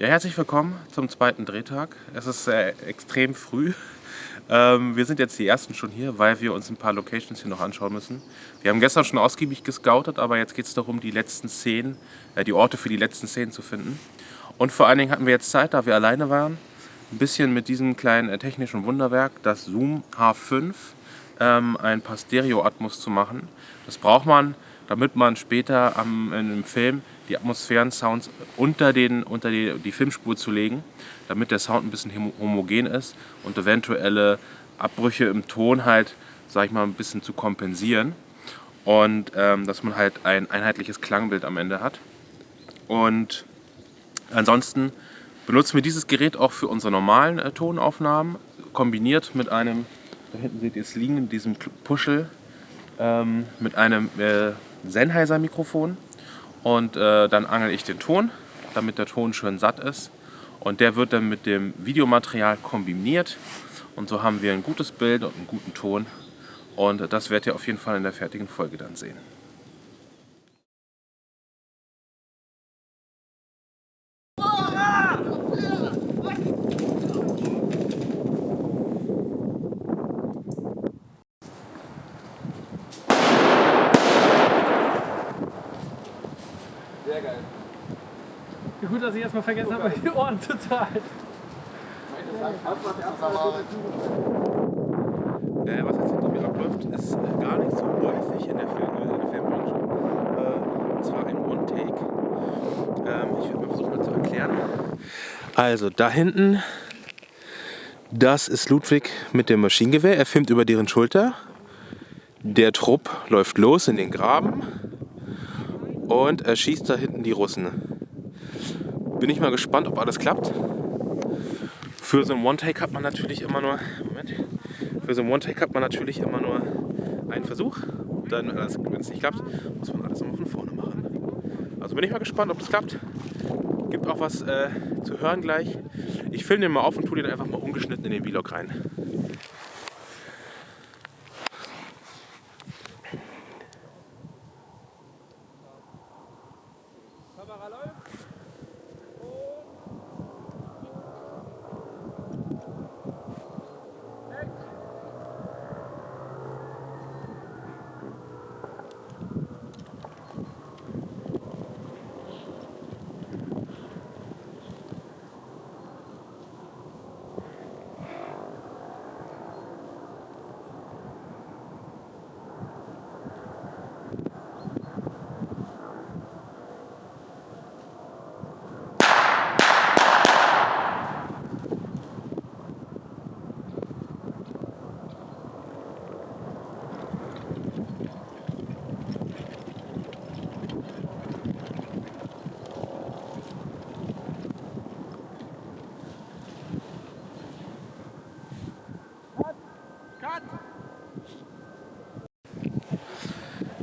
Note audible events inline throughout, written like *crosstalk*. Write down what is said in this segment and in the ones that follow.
Ja, herzlich willkommen zum zweiten Drehtag. Es ist äh, extrem früh. *laughs* Ähm, wir sind jetzt die Ersten schon hier, weil wir uns ein paar Locations hier noch anschauen müssen. Wir haben gestern schon ausgiebig gescoutet, aber jetzt geht es darum, die letzten Szenen, äh, die Orte für die letzten Szenen zu finden. Und vor allen Dingen hatten wir jetzt Zeit, da wir alleine waren, ein bisschen mit diesem kleinen äh, technischen Wunderwerk, das Zoom H5, ähm, ein paar Stereo-Atmos zu machen. Das braucht man, damit man später am, in einem Film die Atmosphären-Sounds unter, den, unter die, die Filmspur zu legen, damit der Sound ein bisschen homogen ist und eventuelle Abbrüche im Ton halt, sag ich mal, ein bisschen zu kompensieren und ähm, dass man halt ein einheitliches Klangbild am Ende hat. Und ansonsten benutzen wir dieses Gerät auch für unsere normalen äh, Tonaufnahmen, kombiniert mit einem, da hinten seht ihr es liegen, diesem Puschel, ähm, mit einem äh, Sennheiser Mikrofon und äh, dann angel ich den Ton, damit der Ton schön satt ist. Und der wird dann mit dem Videomaterial kombiniert. Und so haben wir ein gutes Bild und einen guten Ton. Und das werdet ihr auf jeden Fall in der fertigen Folge dann sehen. Gut, dass ich erstmal vergessen habe, die Ohren zu zahlen. Äh, was jetzt hinter mir abläuft, ist äh, gar nicht so häufig in der, Film, äh, in der Filmbranche. Äh, und zwar ein One-Take. Ähm, ich werde mal versuchen, das zu erklären. Also, da hinten, das ist Ludwig mit dem Maschinengewehr. Er filmt über deren Schulter. Der Trupp läuft los in den Graben und er schießt da hinten die Russen. Bin ich mal gespannt, ob alles klappt. Für so ein One-Take hat man natürlich immer nur Moment, für so ein One-Take hat man natürlich immer nur einen Versuch. Dann, wenn es nicht klappt, muss man alles immer von vorne machen. Also bin ich mal gespannt, ob das klappt. Gibt auch was äh, zu hören gleich. Ich filme den mal auf und tue den einfach mal ungeschnitten in den Vlog rein.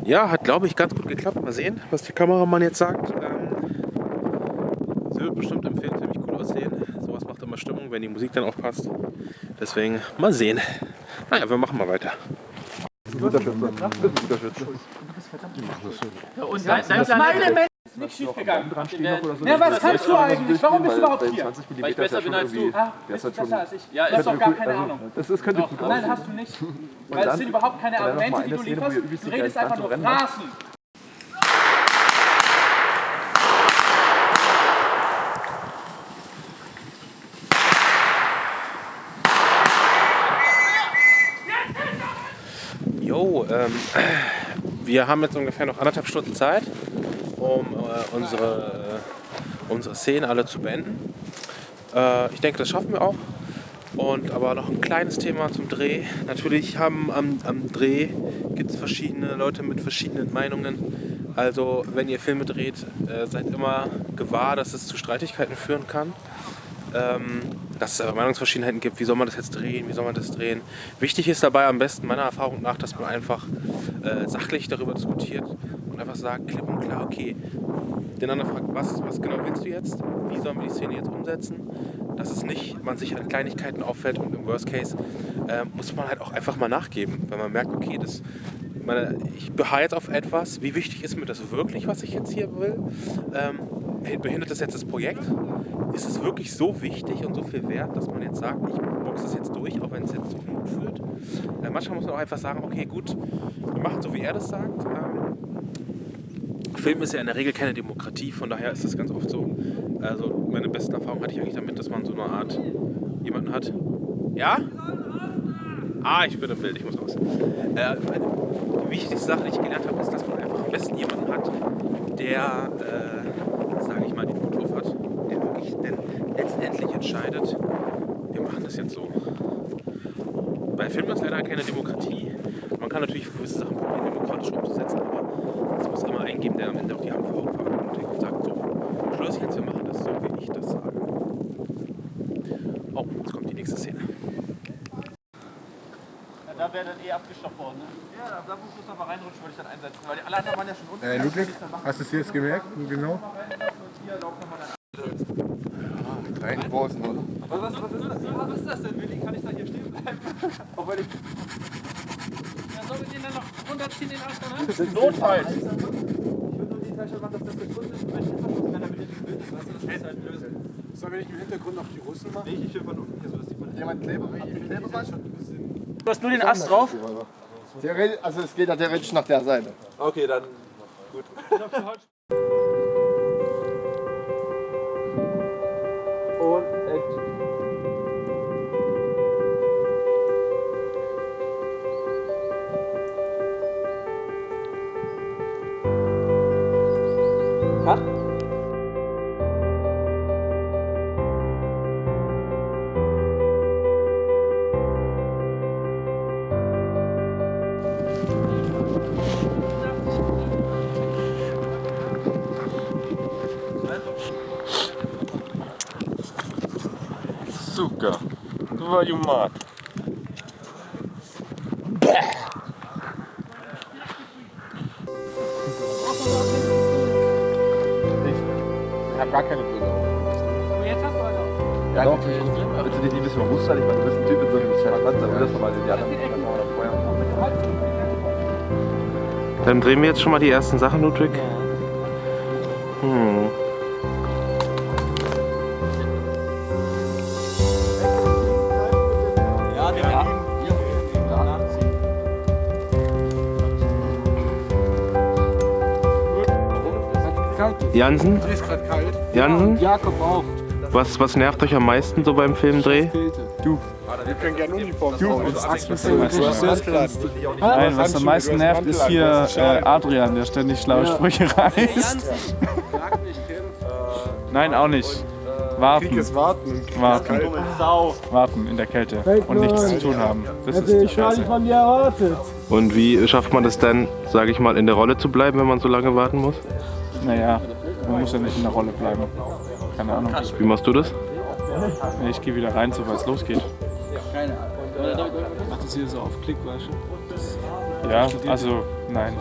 Ja, hat glaube ich ganz gut geklappt. Mal sehen, was der Kameramann jetzt sagt. Ähm, sie wird bestimmt im Film ziemlich cool aussehen. Sowas macht immer Stimmung, wenn die Musik dann aufpasst. Deswegen mal sehen. Naja, wir machen mal weiter. Guter Schütze. Guter Schütze. Und dein, dein Planet ist nicht schief gegangen. Ja, was kannst du eigentlich? Warum bist du überhaupt hier? Weil ich besser bin als du. Ah, bist du besser als ich? Ja, du hast doch gar keine Ahnung. Das, das könnte gut Nein, hast du nicht. *laughs* Weil es sind überhaupt keine Argumente, die du lieferst. Du redest einfach nur Phrasen. Jo, ähm, wir haben jetzt ungefähr noch anderthalb Stunden Zeit, um äh, unsere, äh, unsere Szenen alle zu beenden. Äh, ich denke, das schaffen wir auch. Und aber noch ein kleines Thema zum Dreh. Natürlich haben am, am Dreh gibt es verschiedene Leute mit verschiedenen Meinungen. Also wenn ihr Filme dreht, äh, seid immer gewahr, dass es zu Streitigkeiten führen kann. Ähm, dass es Meinungsverschiedenheiten gibt, wie soll man das jetzt drehen, wie soll man das drehen. Wichtig ist dabei am besten meiner Erfahrung nach, dass man einfach äh, sachlich darüber diskutiert und einfach sagt, klipp und klar, okay, den anderen fragt, was, was genau willst du jetzt, wie sollen wir die Szene jetzt umsetzen, dass es nicht, man sich an Kleinigkeiten auffällt und im Worst Case äh, muss man halt auch einfach mal nachgeben, wenn man merkt, okay, das, meine, ich beharre jetzt auf etwas, wie wichtig ist mir das wirklich, was ich jetzt hier will, ähm, behindertes jetzt das Projekt? Ist es wirklich so wichtig und so viel wert, dass man jetzt sagt, ich boxe es jetzt durch, auch wenn es jetzt zu Mut führt? Äh, manchmal muss man auch einfach sagen, okay, gut, wir machen so, wie er das sagt. Ähm, Film ist ja in der Regel keine Demokratie, von daher ist das ganz oft so. Also meine besten Erfahrungen hatte ich eigentlich damit, dass man so eine Art jemanden hat. Ja? Ah, ich bin im Bild, ich muss raus. Äh, die wichtigste Sache, die ich gelernt habe, ist, dass man einfach am besten jemanden hat, der, äh, sage ich mal, den Mut auf hat, der wirklich denn letztendlich entscheidet, wir machen das jetzt so. Bei Filmen ist leider keine Demokratie. Man kann natürlich gewisse Sachen probieren, demokratisch umzusetzen, aber es muss immer einen geben, der am Ende auch die Verantwortung und sagt, so, Schluss jetzt, wir machen das so, wie ich das sage. Oh, jetzt kommt die nächste Szene. Da wäre dann eh abgestoppt worden, ne? Ja, da, da muss man aber reinrutschen, würde ich dann einsetzen. Weil die alle anderen waren ja schon unten. Äh, Ludwig, hast du es jetzt gemerkt? Genau. Drei großen, oder? Was, was, was, ist das? was ist das denn, Willi? Kann ich da hier stehen bleiben? *laughs* Auch weil ich... Ja, sollen wir den dann noch runterziehen, den Arsch dann? Das ist notfalls. Ich würde nur die Tasche machen, dass das der Grund ist, wenn ich verschlossen kann, damit ihr nicht Bild ist. Weißt du, das muss halt lösen. Sollen wir nicht im Hintergrund noch die Russen machen? Nee, ich will von unten hier so, dass die von Jemand Kleber? Kleberband? Du hast nur den Ast drauf? Also es geht ja theoretisch nach der Seite. Okay, dann gut. Сука, твою мать. Ich habe gar keine Brille auf. Aber jetzt hast du halt auch. Ja, doch. Willst du dich nicht ein bisschen bewusster? Ich meine, du bist ein Typ mit so einem kleinen Panzer. Dann will das nochmal die anderen vorher. Dann drehen wir jetzt schon mal die ersten Sachen, Ludwig. Hm. Jansen? Ist gerade kalt. Jansen? Jakob auch. Was, was nervt euch am meisten so beim Filmdreh? Wir können gerne Uniform Du, Nein, was am meisten nervt, ist hier äh, Adrian, der ständig schlaue Sprüche reißt. *laughs* Nein, auch nicht. Warten, Krieg ist warten. warten, warten in der Kälte und nichts zu tun haben. Das ist die Scheiße. Und wie schafft man das dann, sage ich mal, in der Rolle zu bleiben, wenn man so lange warten muss? Naja, man muss ja nicht in der Rolle bleiben. Keine Ahnung. Wie machst du das? Ich gehe wieder rein, sobald es losgeht. Macht das hier so auf Klick, weißt du? Ja, also nein.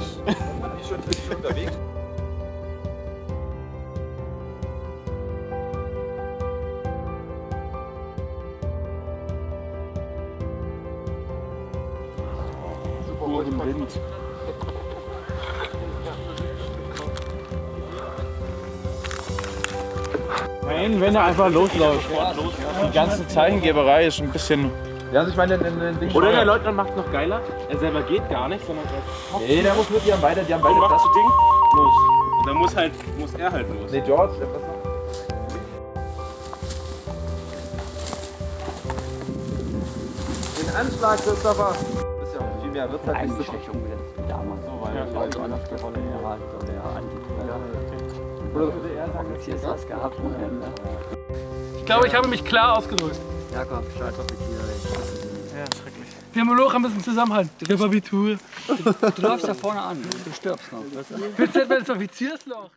Wind. Nein, wenn er einfach losläuft. Die ganze Zeichengeberei ist ein bisschen. Ja, also ich meine, den, den Ding Oder der Leutnant macht es noch geiler. Er selber geht gar nicht, sondern er Nee, der muss mit, die haben beide, die haben beide macht das. Ding los. Und dann muss halt, muss er halt los. Nee, George, der was noch? Den Anschlag, Christopher! Das ist ja viel mehr, wird halt nicht so damals so, weil ja, Leute anders die Rolle er er angeht. Hier ist was gehabt. ne? Ich glaube, ich habe mich klar ausgedrückt. Jakob, scheiß Offizier. Wir haben nur noch ein bisschen Zusammenhalt. Repabitur. Du läufst da vorne an, du stirbst noch. Willst du etwa ins Offiziersloch?